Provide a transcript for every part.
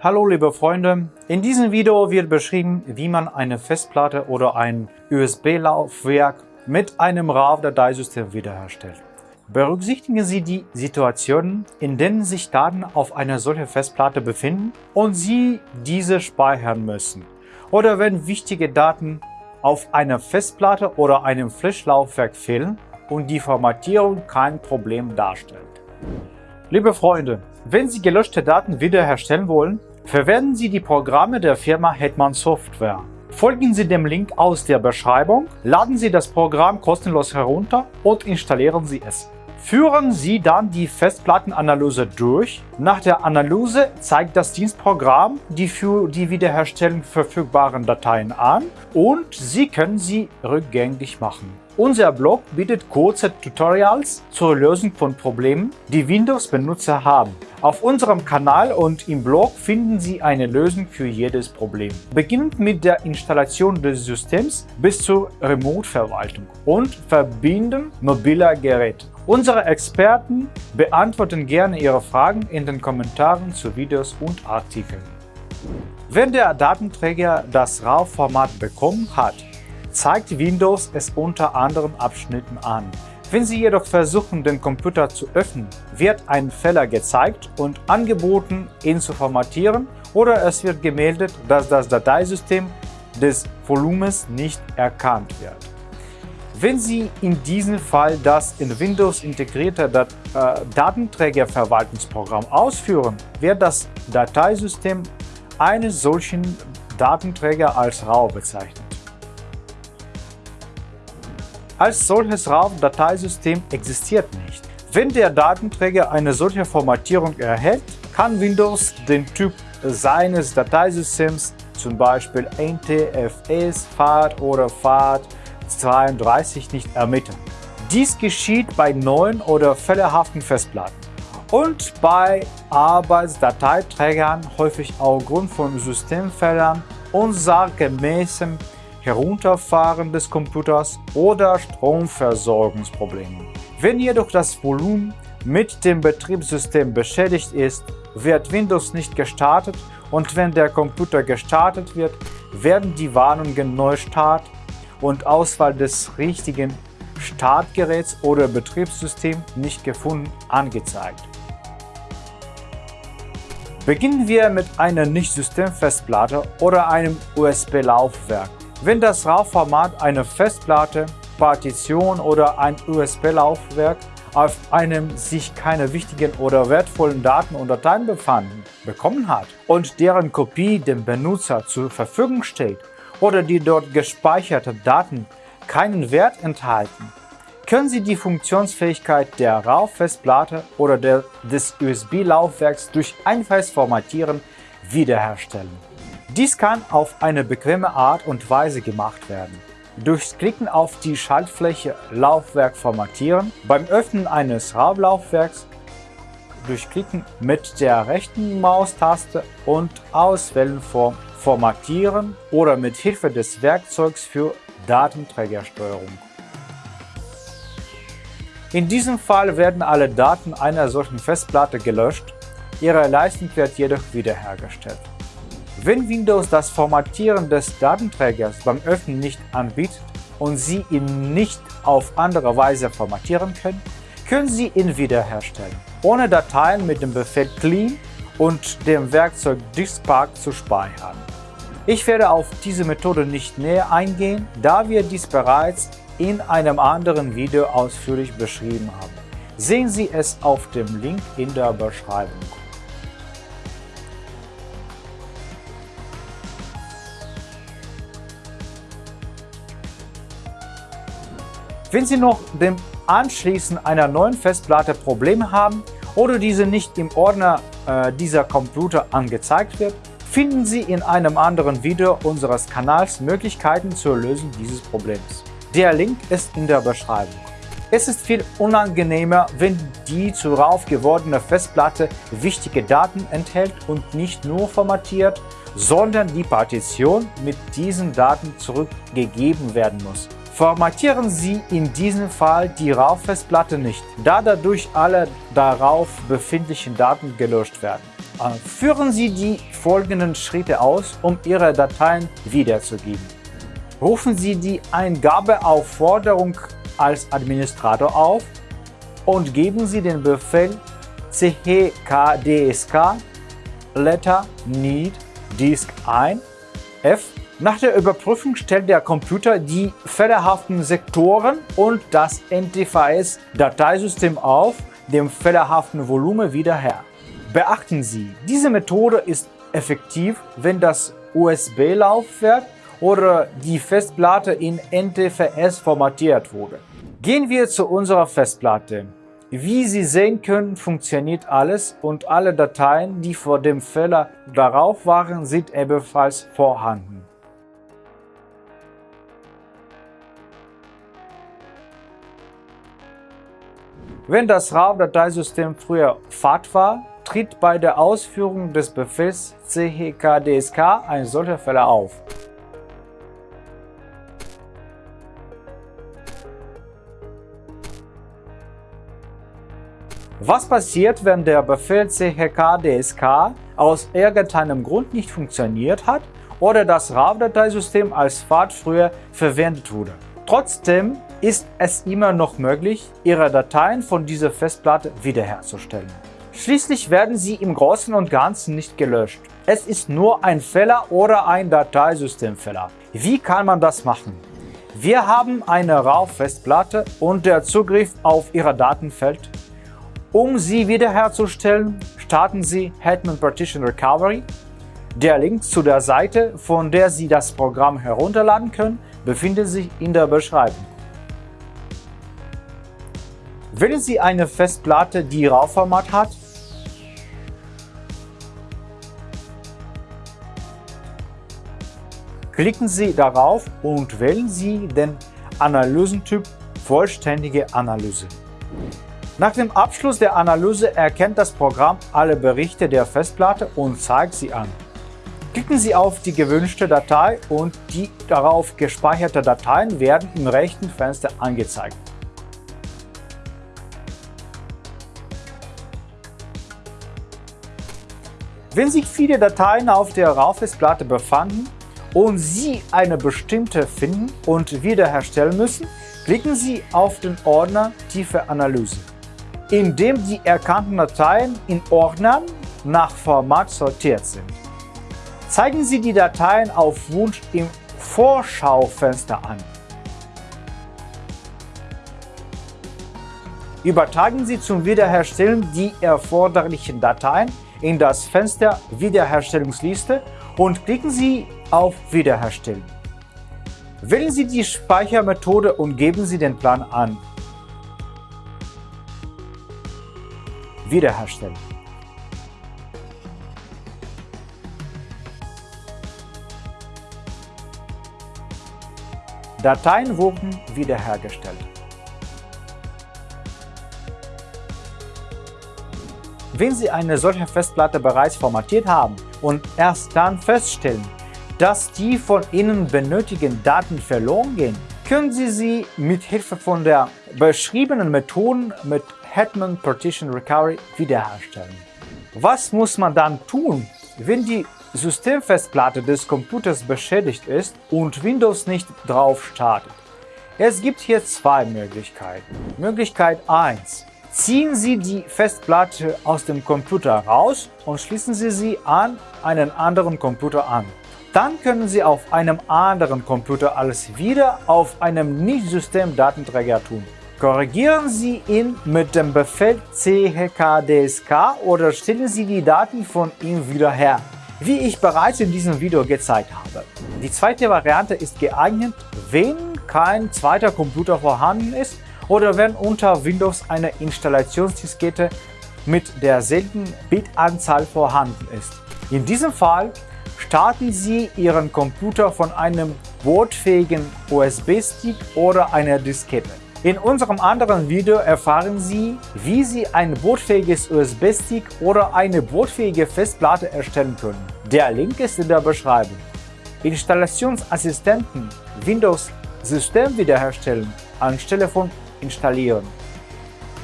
Hallo liebe Freunde, in diesem Video wird beschrieben, wie man eine Festplatte oder ein USB-Laufwerk mit einem RAW-Dateisystem wiederherstellt. Berücksichtigen Sie die Situationen, in denen sich Daten auf einer solchen Festplatte befinden und Sie diese speichern müssen oder wenn wichtige Daten auf einer Festplatte oder einem Flash-Laufwerk fehlen und die Formatierung kein Problem darstellt. Liebe Freunde, wenn Sie gelöschte Daten wiederherstellen wollen, verwenden Sie die Programme der Firma Hetman Software. Folgen Sie dem Link aus der Beschreibung, laden Sie das Programm kostenlos herunter und installieren Sie es. Führen Sie dann die Festplattenanalyse durch. Nach der Analyse zeigt das Dienstprogramm die für die Wiederherstellung verfügbaren Dateien an und Sie können sie rückgängig machen. Unser Blog bietet kurze Tutorials zur Lösung von Problemen, die Windows-Benutzer haben. Auf unserem Kanal und im Blog finden Sie eine Lösung für jedes Problem. Beginnend mit der Installation des Systems bis zur Remote-Verwaltung und Verbinden mobiler Geräte. Unsere Experten beantworten gerne Ihre Fragen in den Kommentaren zu Videos und Artikeln. Wenn der Datenträger das RAW-Format bekommen hat, zeigt Windows es unter anderen Abschnitten an. Wenn Sie jedoch versuchen, den Computer zu öffnen, wird ein Fehler gezeigt und angeboten, ihn zu formatieren oder es wird gemeldet, dass das Dateisystem des Volumens nicht erkannt wird. Wenn Sie in diesem Fall das in Windows integrierte Dat äh, Datenträgerverwaltungsprogramm ausführen, wird das Dateisystem eines solchen Datenträger als RAW bezeichnet. Als solches RAW-Dateisystem existiert nicht. Wenn der Datenträger eine solche Formatierung erhält, kann Windows den Typ seines Dateisystems, zum Beispiel NTFS, FAT oder FAT32 nicht ermitteln. Dies geschieht bei neuen oder fehlerhaften Festplatten und bei Arbeitsdateiträgern häufig aufgrund von Systemfehlern unsachgemäßem Herunterfahren des Computers oder Stromversorgungsproblemen. Wenn jedoch das Volumen mit dem Betriebssystem beschädigt ist, wird Windows nicht gestartet und wenn der Computer gestartet wird, werden die Warnungen Neustart und Auswahl des richtigen Startgeräts oder Betriebssystems nicht gefunden angezeigt. Beginnen wir mit einer Nicht-Systemfestplatte oder einem USB-Laufwerk. Wenn das RAW-Format eine Festplatte, Partition oder ein USB-Laufwerk auf einem sich keine wichtigen oder wertvollen Daten und Dateien befanden, bekommen hat und deren Kopie dem Benutzer zur Verfügung steht oder die dort gespeicherten Daten keinen Wert enthalten, können Sie die Funktionsfähigkeit der RAW-Festplatte oder der, des USB-Laufwerks durch einfaches Formatieren wiederherstellen. Dies kann auf eine bequeme Art und Weise gemacht werden. Durchs Klicken auf die Schaltfläche Laufwerk formatieren, beim Öffnen eines RAW-Laufwerks, durch Klicken mit der rechten Maustaste und Auswählen vom Formatieren oder mit Hilfe des Werkzeugs für Datenträgersteuerung. In diesem Fall werden alle Daten einer solchen Festplatte gelöscht, ihre Leistung wird jedoch wiederhergestellt. Wenn Windows das Formatieren des Datenträgers beim Öffnen nicht anbietet und Sie ihn nicht auf andere Weise formatieren können, können Sie ihn wiederherstellen, ohne Dateien mit dem Befehl clean und dem Werkzeug diskpark zu speichern. Ich werde auf diese Methode nicht näher eingehen, da wir dies bereits in einem anderen Video ausführlich beschrieben haben. Sehen Sie es auf dem Link in der Beschreibung. Wenn Sie noch dem Anschließen einer neuen Festplatte Probleme haben oder diese nicht im Ordner äh, dieser Computer angezeigt wird, finden Sie in einem anderen Video unseres Kanals Möglichkeiten zur Lösung dieses Problems. Der Link ist in der Beschreibung. Es ist viel unangenehmer, wenn die zu rauf gewordene Festplatte wichtige Daten enthält und nicht nur formatiert, sondern die Partition mit diesen Daten zurückgegeben werden muss. Formatieren Sie in diesem Fall die RAW-Festplatte nicht, da dadurch alle darauf befindlichen Daten gelöscht werden. Äh, führen Sie die folgenden Schritte aus, um Ihre Dateien wiederzugeben. Rufen Sie die Eingabeaufforderung als Administrator auf und geben Sie den Befehl chkdsk letter need disk ein f. Nach der Überprüfung stellt der Computer die fehlerhaften Sektoren und das NTFS-Dateisystem auf dem fehlerhaften Volumen wieder her. Beachten Sie, diese Methode ist effektiv, wenn das USB-Laufwerk oder die Festplatte in NTFS formatiert wurde. Gehen wir zu unserer Festplatte. Wie Sie sehen können, funktioniert alles und alle Dateien, die vor dem Fehler darauf waren, sind ebenfalls vorhanden. Wenn das RAW-Dateisystem früher FAT war, tritt bei der Ausführung des Befehls chkdsk ein solcher Fehler auf. Was passiert, wenn der Befehl chkdsk aus irgendeinem Grund nicht funktioniert hat oder das RAW-Dateisystem als FAT früher verwendet wurde? Trotzdem ist es immer noch möglich, Ihre Dateien von dieser Festplatte wiederherzustellen. Schließlich werden sie im Großen und Ganzen nicht gelöscht. Es ist nur ein Fehler oder ein Dateisystemfehler. Wie kann man das machen? Wir haben eine RAW-Festplatte und der Zugriff auf Ihre Daten fällt. Um sie wiederherzustellen, starten Sie Hetman Partition Recovery. Der Link zu der Seite, von der Sie das Programm herunterladen können, befindet sich in der Beschreibung. Wählen Sie eine Festplatte, die RAW-Format hat. Klicken Sie darauf und wählen Sie den Analysentyp Vollständige Analyse. Nach dem Abschluss der Analyse erkennt das Programm alle Berichte der Festplatte und zeigt sie an. Klicken Sie auf die gewünschte Datei und die darauf gespeicherte Dateien werden im rechten Fenster angezeigt. Wenn sich viele Dateien auf der RAW-Festplatte befanden und Sie eine bestimmte finden und wiederherstellen müssen, klicken Sie auf den Ordner Tiefe Analyse, in dem die erkannten Dateien in Ordnern nach Format sortiert sind. Zeigen Sie die Dateien auf Wunsch im Vorschaufenster an. Übertragen Sie zum Wiederherstellen die erforderlichen Dateien in das Fenster Wiederherstellungsliste und klicken Sie auf Wiederherstellen. Wählen Sie die Speichermethode und geben Sie den Plan an. Wiederherstellen. Dateien wurden wiederhergestellt. Wenn Sie eine solche Festplatte bereits formatiert haben und erst dann feststellen, dass die von Ihnen benötigten Daten verloren gehen, können Sie sie mit Hilfe von der beschriebenen Methoden mit Hetman Partition Recovery wiederherstellen. Was muss man dann tun, wenn die Systemfestplatte des Computers beschädigt ist und Windows nicht drauf startet? Es gibt hier zwei Möglichkeiten. Möglichkeit 1. Ziehen Sie die Festplatte aus dem Computer raus und schließen Sie sie an einen anderen Computer an. Dann können Sie auf einem anderen Computer alles wieder auf einem Nicht-System-Datenträger tun. Korrigieren Sie ihn mit dem Befehl chkdsk oder stellen Sie die Daten von ihm wieder her, wie ich bereits in diesem Video gezeigt habe. Die zweite Variante ist geeignet, wenn kein zweiter Computer vorhanden ist oder wenn unter Windows eine Installationsdiskette mit derselben Bitanzahl vorhanden ist. In diesem Fall starten Sie Ihren Computer von einem bootfähigen USB-Stick oder einer Diskette. In unserem anderen Video erfahren Sie, wie Sie ein bootfähiges USB-Stick oder eine bootfähige Festplatte erstellen können. Der Link ist in der Beschreibung. Installationsassistenten Windows System wiederherstellen anstelle von installieren.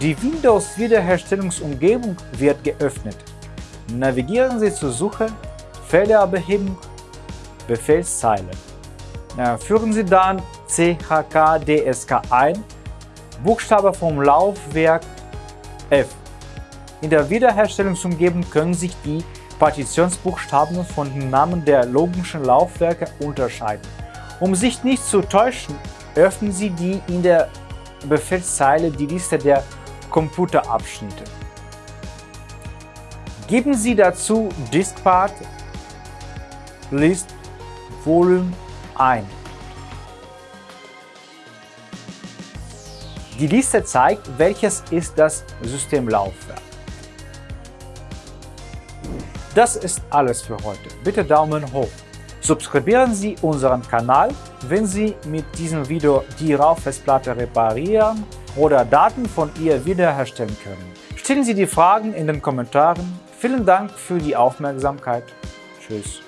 Die Windows-Wiederherstellungsumgebung wird geöffnet. Navigieren Sie zur Suche Fehlerbehebung Befehlszeile. Führen Sie dann CHKDSK ein, Buchstabe vom Laufwerk F. In der Wiederherstellungsumgebung können sich die Partitionsbuchstaben von den Namen der logischen Laufwerke unterscheiden. Um sich nicht zu täuschen, öffnen Sie die in der Befehlszeile die Liste der Computerabschnitte. Geben Sie dazu Diskpart List Volume ein. Die Liste zeigt, welches ist das Systemlaufwerk. Das ist alles für heute. Bitte Daumen hoch. Subskribieren Sie unseren Kanal, wenn Sie mit diesem Video die RAW-Festplatte reparieren oder Daten von ihr wiederherstellen können. Stellen Sie die Fragen in den Kommentaren. Vielen Dank für die Aufmerksamkeit. Tschüss.